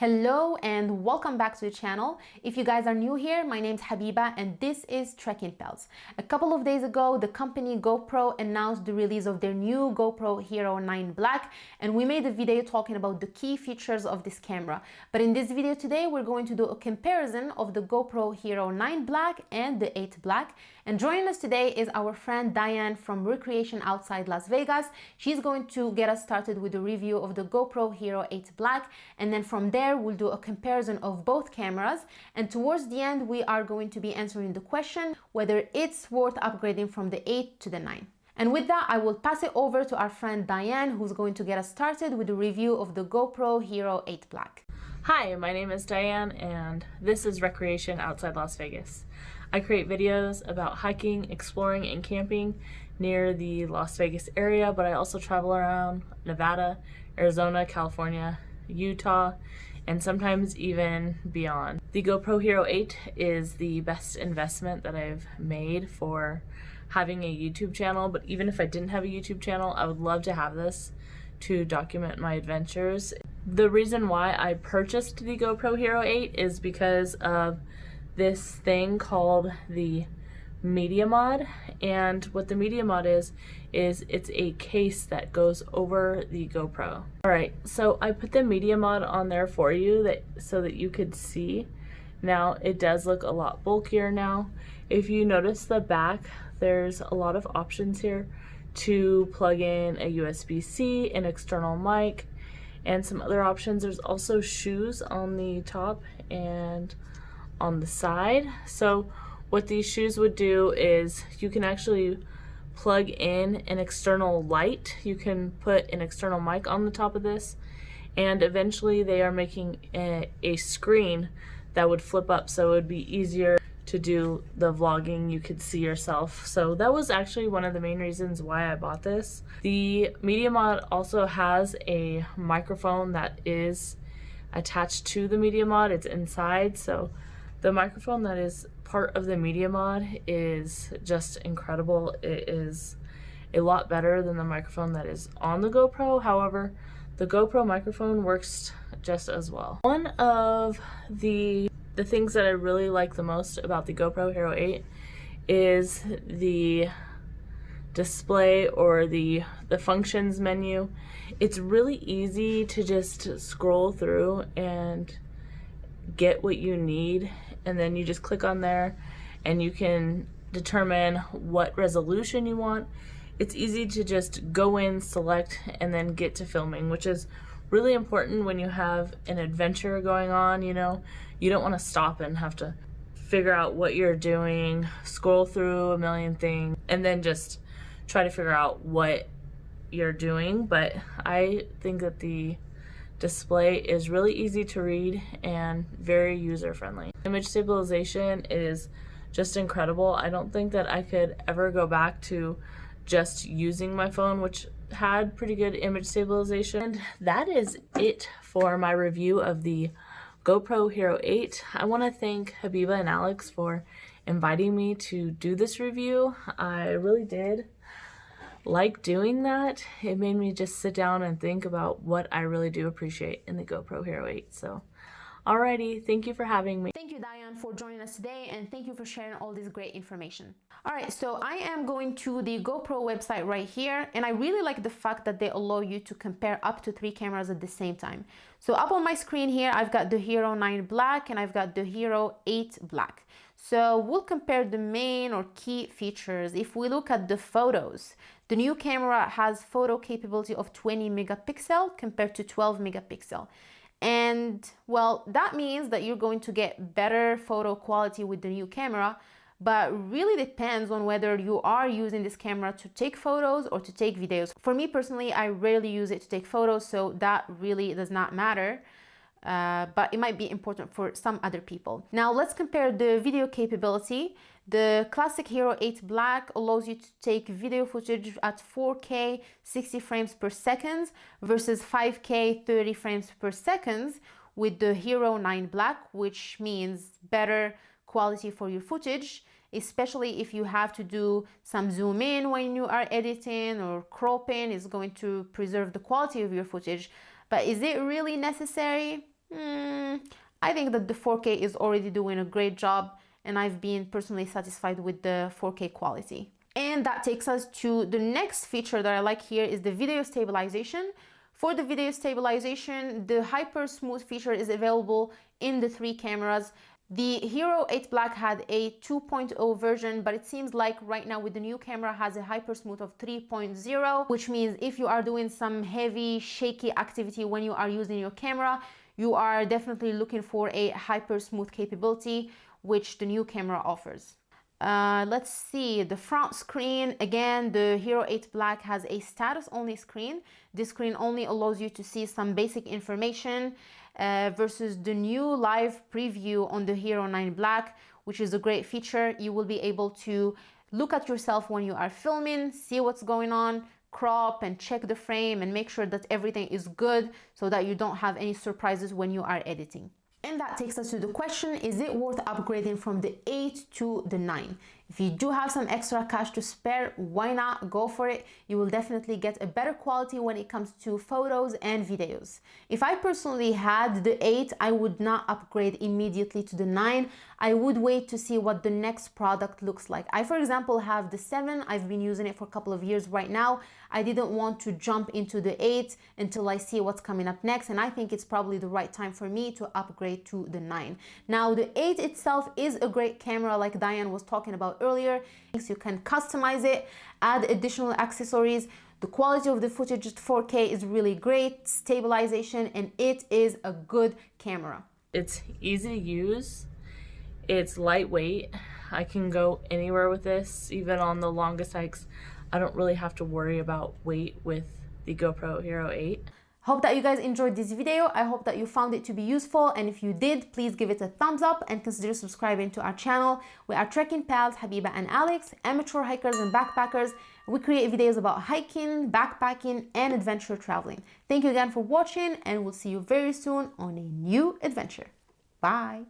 Hello and welcome back to the channel. If you guys are new here, my name's Habiba and this is Trekking Pals. A couple of days ago, the company GoPro announced the release of their new GoPro Hero 9 Black and we made a video talking about the key features of this camera. But in this video today, we're going to do a comparison of the GoPro Hero 9 Black and the 8 Black. And joining us today is our friend Diane from Recreation Outside Las Vegas. She's going to get us started with a review of the GoPro Hero 8 Black and then from there we'll do a comparison of both cameras and towards the end we are going to be answering the question whether it's worth upgrading from the 8 to the 9. And with that, I will pass it over to our friend Diane, who's going to get us started with a review of the GoPro Hero 8 Black. Hi, my name is Diane, and this is Recreation Outside Las Vegas. I create videos about hiking, exploring, and camping near the Las Vegas area, but I also travel around Nevada, Arizona, California, Utah, and sometimes even beyond. The GoPro Hero 8 is the best investment that I've made for having a YouTube channel, but even if I didn't have a YouTube channel, I would love to have this to document my adventures. The reason why I purchased the GoPro Hero 8 is because of this thing called the media mod and what the media mod is is it's a case that goes over the GoPro. All right, so I put the media mod on there for you that so that you could see. Now it does look a lot bulkier now. If you notice the back, there's a lot of options here to plug in a USB-C, an external mic, and some other options. There's also shoes on the top and on the side. So what these shoes would do is you can actually plug in an external light. You can put an external mic on the top of this and eventually they are making a, a screen that would flip up so it would be easier to do the vlogging you could see yourself. So that was actually one of the main reasons why I bought this. The media mod also has a microphone that is attached to the media mod. It's inside so the microphone that is part of the media mod is just incredible. It is a lot better than the microphone that is on the GoPro. However, the GoPro microphone works just as well. One of the the things that I really like the most about the GoPro Hero 8 is the display or the the functions menu. It's really easy to just scroll through and get what you need and then you just click on there and you can determine what resolution you want. It's easy to just go in, select, and then get to filming, which is really important when you have an adventure going on, you know. You don't want to stop and have to figure out what you're doing, scroll through a million things, and then just try to figure out what you're doing. But I think that the display is really easy to read and very user friendly. Image stabilization is just incredible. I don't think that I could ever go back to just using my phone, which had pretty good image stabilization. And that is it for my review of the GoPro Hero 8. I want to thank Habiba and Alex for inviting me to do this review. I really did like doing that, it made me just sit down and think about what I really do appreciate in the GoPro Hero 8. So, alrighty, thank you for having me. Thank you, Diane, for joining us today, and thank you for sharing all this great information. All right, so I am going to the GoPro website right here, and I really like the fact that they allow you to compare up to three cameras at the same time. So up on my screen here, I've got the Hero 9 Black and I've got the Hero 8 Black. So we'll compare the main or key features. If we look at the photos, the new camera has photo capability of 20 megapixel compared to 12 megapixel. And well, that means that you're going to get better photo quality with the new camera, but really depends on whether you are using this camera to take photos or to take videos. For me personally, I rarely use it to take photos, so that really does not matter. Uh, but it might be important for some other people. Now let's compare the video capability. The classic Hero 8 Black allows you to take video footage at 4K 60 frames per second versus 5K 30 frames per second with the Hero 9 Black, which means better quality for your footage, especially if you have to do some zoom in when you are editing or cropping is going to preserve the quality of your footage. But is it really necessary? Mm, I think that the 4K is already doing a great job and I've been personally satisfied with the 4K quality. And that takes us to the next feature that I like here is the video stabilization. For the video stabilization, the Hyper Smooth feature is available in the three cameras. The Hero 8 Black had a 2.0 version, but it seems like right now with the new camera has a hyper smooth of 3.0, which means if you are doing some heavy, shaky activity when you are using your camera, you are definitely looking for a hyper smooth capability, which the new camera offers. Uh, let's see the front screen again the hero 8 black has a status only screen this screen only allows you to see some basic information uh, versus the new live preview on the hero 9 black which is a great feature you will be able to look at yourself when you are filming see what's going on crop and check the frame and make sure that everything is good so that you don't have any surprises when you are editing and that takes us to the question, is it worth upgrading from the 8 to the 9? If you do have some extra cash to spare, why not go for it? You will definitely get a better quality when it comes to photos and videos. If I personally had the 8, I would not upgrade immediately to the 9. I would wait to see what the next product looks like. I, for example, have the 7. I've been using it for a couple of years right now. I didn't want to jump into the 8 until I see what's coming up next, and I think it's probably the right time for me to upgrade to the 9. Now, the 8 itself is a great camera like Diane was talking about earlier. You can customize it, add additional accessories. The quality of the footage at 4K is really great, stabilization, and it is a good camera. It's easy to use. It's lightweight. I can go anywhere with this, even on the longest hikes. I don't really have to worry about weight with the GoPro Hero 8. Hope that you guys enjoyed this video. I hope that you found it to be useful. And if you did, please give it a thumbs up and consider subscribing to our channel. We are trekking pals, Habiba and Alex, amateur hikers and backpackers. We create videos about hiking, backpacking, and adventure traveling. Thank you again for watching and we'll see you very soon on a new adventure. Bye.